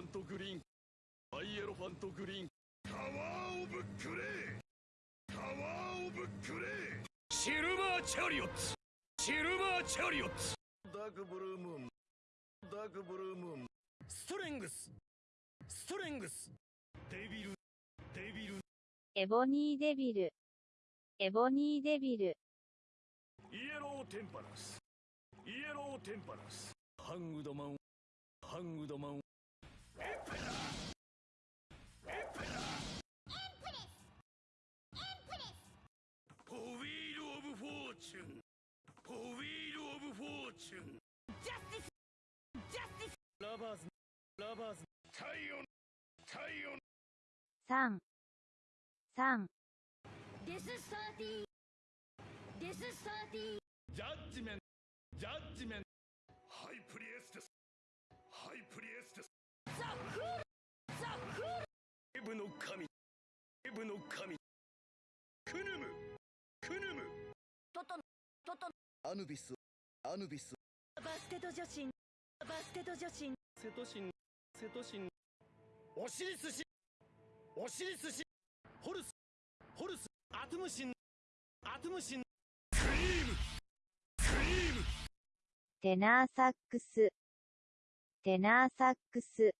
リーンハイエロファントグリーン。タワーオブグレータワーオブグレーシルバーチャリオッツ。シルバーチャリオッツ。ダークブルームーン。ダークブルームーン。ストレングス。ストレングス。デビル。デビル。エボニーデビル。エボニーデビル。イエローテンパランス。イエローテンパラス。ハングドマン。ハングドマンスラバーズラバーズ太陽太陽3、3、This is 30. This is 30. ジャッジメントジャッジメントハイプリエステスハイプリエステス Sakura! Sakura! エブの神エブの神クヌムクヌム Toto, Toto, アヌビスアヌビス。バステド女子。バステド女子。セトシンセトシン。オシリスシオシリスシホルス。ホルス。アトムシン。アトムシン。クリーム。クリーム。テナーサックス。テナーサックス。